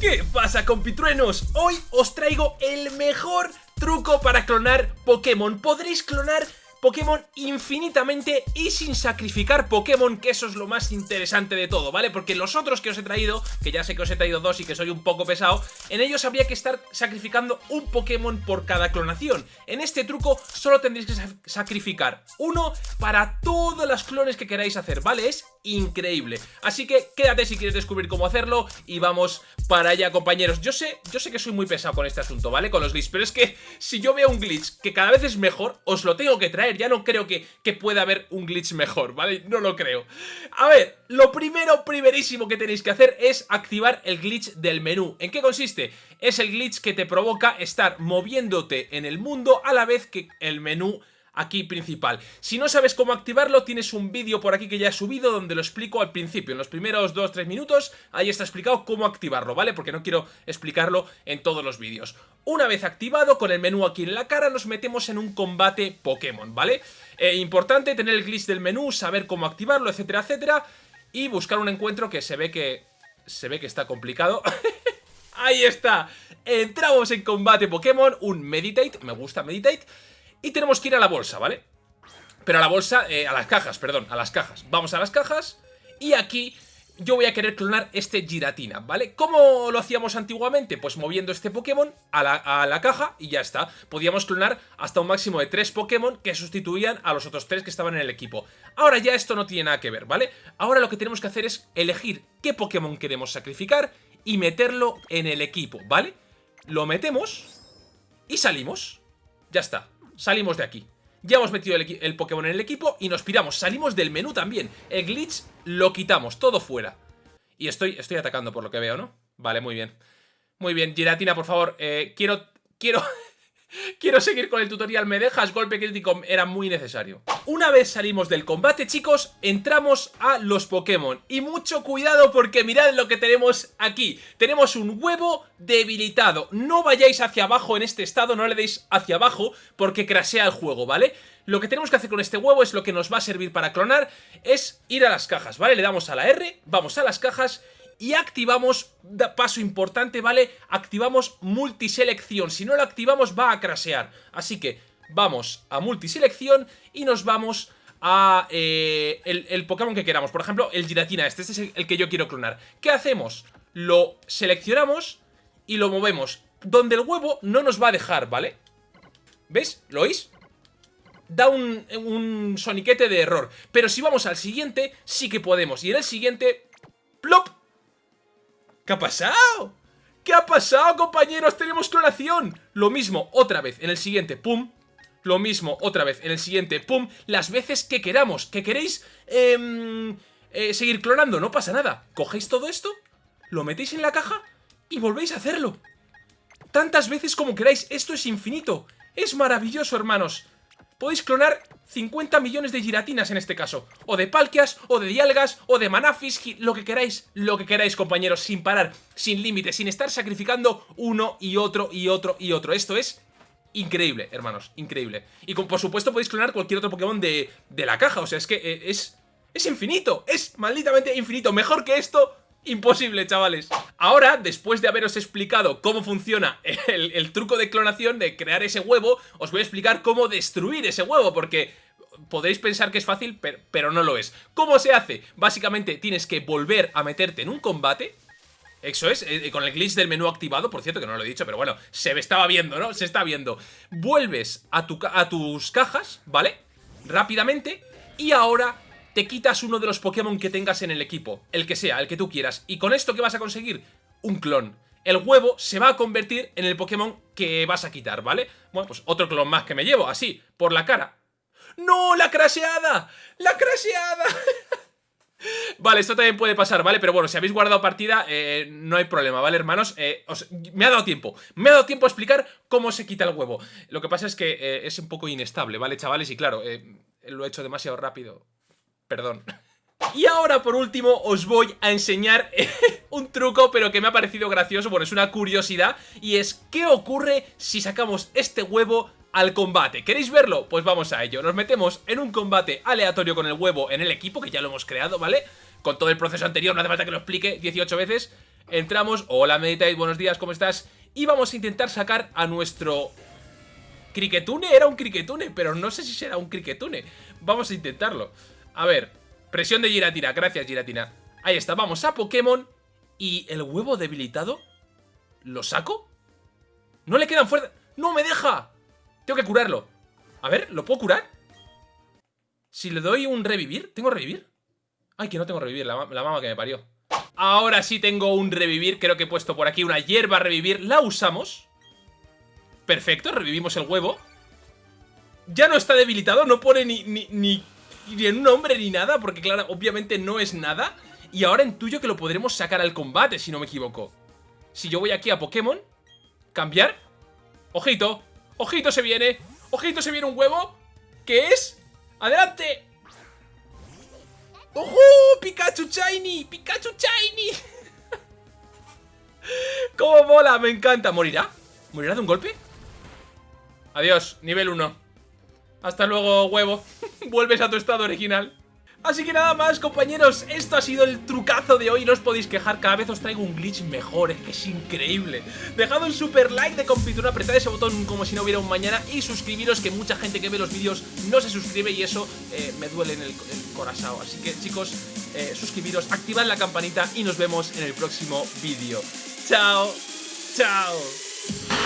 ¿Qué pasa compitruenos? Hoy os traigo el mejor truco para clonar Pokémon. Podréis clonar Pokémon infinitamente y sin sacrificar Pokémon, que eso es lo más interesante de todo, ¿vale? Porque los otros que os he traído, que ya sé que os he traído dos y que soy un poco pesado, en ellos habría que estar sacrificando un Pokémon por cada clonación. En este truco solo tendréis que sacrificar uno para todas las clones que queráis hacer, ¿vale? Es increíble. Así que quédate si quieres descubrir cómo hacerlo y vamos para allá, compañeros. Yo sé, yo sé que soy muy pesado con este asunto, ¿vale? Con los glitches, pero es que si yo veo un glitch que cada vez es mejor, os lo tengo que traer. Ya no creo que, que pueda haber un glitch mejor, ¿vale? No lo creo. A ver, lo primero, primerísimo que tenéis que hacer es activar el glitch del menú. ¿En qué consiste? Es el glitch que te provoca estar moviéndote en el mundo a la vez que el menú aquí principal. Si no sabes cómo activarlo, tienes un vídeo por aquí que ya he subido donde lo explico al principio. En los primeros 2-3 minutos, ahí está explicado cómo activarlo, ¿vale? Porque no quiero explicarlo en todos los vídeos. Una vez activado, con el menú aquí en la cara, nos metemos en un combate Pokémon, ¿vale? Eh, importante tener el glitch del menú, saber cómo activarlo, etcétera, etcétera. Y buscar un encuentro que se ve que... Se ve que está complicado. Ahí está. Entramos en combate Pokémon, un Meditate, me gusta Meditate. Y tenemos que ir a la bolsa, ¿vale? Pero a la bolsa, eh, a las cajas, perdón, a las cajas Vamos a las cajas y aquí yo voy a querer clonar este Giratina, ¿vale? ¿Cómo lo hacíamos antiguamente? Pues moviendo este Pokémon a la, caja y ya está. Podíamos clonar hasta un máximo de 3 Pokémon que sustituían a los otros 3 que estaban en el equipo. Ahora ya esto no tiene nada que ver, ¿vale? Ahora lo que tenemos que hacer es elegir qué Pokémon queremos sacrificar y meterlo en el equipo, ¿vale? Lo metemos y salimos. Ya está salimos de aquí. Ya hemos metido el, Pokémon en el equipo y nos piramos. Salimos del menú también. El glitch lo quitamos, todo fuera. Y estoy, estoy atacando por lo que veo, ¿no? Vale, muy bien. Muy bien, Giratina, por favor. Eh, quiero... Quiero... Quiero seguir con el tutorial, ¿me dejas? Golpe crítico era muy necesario. Una vez salimos del combate, chicos, entramos a los Pokémon. Y mucho cuidado porque mirad lo que tenemos aquí. Tenemos un huevo debilitado. No vayáis hacia abajo en este estado, no le deis hacia abajo porque crasea el juego, ¿vale? Lo que tenemos que hacer con este huevo es lo que nos va a servir para clonar, es ir a las cajas, ¿vale? Le damos a la R, vamos a las cajas y activamos, paso importante, ¿vale? Activamos multiselección, si no lo activamos va a crasear, así que vamos a multiselección y nos vamos a eh, el, Pokémon que queramos, por ejemplo el Giratina este, este es el, que yo quiero clonar. ¿Qué hacemos? Lo seleccionamos y lo movemos, donde el huevo no nos va a dejar, ¿vale? ¿Ves? ¿Lo oís? Da un, un soniquete de error, pero si vamos al siguiente sí que podemos, y en el siguiente, ¡plop! ¿Qué ha pasado? ¿Qué ha pasado, compañeros? Tenemos clonación. Lo mismo, otra vez, en el siguiente, pum. Lo mismo, otra vez, en el siguiente, pum. Las veces que queramos. ¿Que queréis em, eh, seguir clonando? No pasa nada. Cogéis todo esto, lo metéis en la caja y volvéis a hacerlo. Tantas veces como queráis. Esto es infinito. Es maravilloso, hermanos. Podéis clonar 50 millones de giratinas en este caso. O de palkias, o de dialgas, o de manafis, lo que queráis, lo que queráis, compañeros, sin parar, sin límite, sin estar sacrificando uno y otro y otro y otro. Esto es increíble, hermanos, increíble. Y por supuesto podéis clonar cualquier otro Pokémon de, de la caja, o sea, es que eh, es... Es infinito, es malditamente infinito. Mejor que esto, Imposible, chavales. Ahora, después de haberos explicado cómo funciona el, truco de clonación, de crear ese huevo, os voy a explicar cómo destruir ese huevo, porque podréis pensar que es fácil, pero, no lo es. ¿Cómo se hace? Básicamente tienes que volver a meterte en un combate, eso es, eh, con el glitch del menú activado, por cierto que no lo he dicho, pero bueno, se me estaba viendo, ¿no? Se está viendo. Vuelves a tus cajas, ¿vale? Rápidamente, y ahora te quitas uno de los Pokémon que tengas en el equipo, el que sea, el que tú quieras. ¿Y con esto qué vas a conseguir? Un clon. El huevo se va a convertir en el Pokémon que vas a quitar, ¿vale? Bueno, pues otro clon más que me llevo, así, por la cara. ¡No! ¡La craseada! ¡La craseada! Vale, esto también puede pasar, ¿vale? Pero bueno, si habéis guardado partida, eh, no hay problema, ¿vale, hermanos? Eh, me ha dado tiempo, me ha dado tiempo a explicar cómo se quita el huevo Lo que pasa es que eh, es un poco inestable, ¿vale, chavales? Y claro, lo he hecho demasiado rápido Perdón. Y ahora, por último, os voy a enseñar un truco, pero que me ha parecido gracioso, bueno, es una curiosidad, y es ¿qué ocurre si sacamos este huevo al combate? ¿Queréis verlo? Pues vamos a ello. Nos metemos en un combate aleatorio con el huevo en el equipo, que ya lo hemos creado, ¿vale? Con todo el proceso anterior, no hace falta que lo explique 18 veces. Entramos, hola Meditate, buenos días, ¿cómo estás? Y vamos a intentar sacar a nuestro... Criquetune era un criquetune, pero no sé si será un criquetune. Vamos a intentarlo. A ver, presión de Giratina, gracias Giratina. Ahí está, vamos a Pokémon. ¿Y el huevo debilitado? ¿Lo saco? No le quedan fuerza... ¡No me deja! Tengo que curarlo. A ver, ¿lo puedo curar? Si le doy un revivir, ¿tengo revivir? Ay, que no tengo revivir, la, la mama que me parió. Ahora sí tengo un revivir, creo que he puesto por aquí una hierba revivir. La usamos. Perfecto, revivimos el huevo. Ya no está debilitado, no pone ni, ni, ni, ni en un nombre ni nada, porque claro, obviamente no es nada. Y ahora intuyo que lo podremos sacar al combate, si no me equivoco. Si yo voy aquí a Pokémon, cambiar. Ojito, ojito se viene, ojito se viene un huevo. ¿Qué es? ¡Adelante! ¡Ojo! ¡Pikachu Shiny! ¡Pikachu Shiny! ¡Cómo mola! Me encanta. ¿Morirá? ¿Morirá de un golpe? Adiós, nivel 1. Hasta luego, huevo. Vuelves a tu estado original. Así que nada más compañeros, esto ha sido el trucazo de hoy, no os podéis quejar, cada vez os traigo un glitch mejor, es que es increíble. Dejad un super like de compitura, apretad ese botón como si no hubiera un mañana y suscribiros que mucha gente que ve los vídeos no se suscribe y eso eh, me duele en el, corazón. Así que chicos, eh, suscribiros, activad la campanita y nos vemos en el próximo vídeo. Chao, chao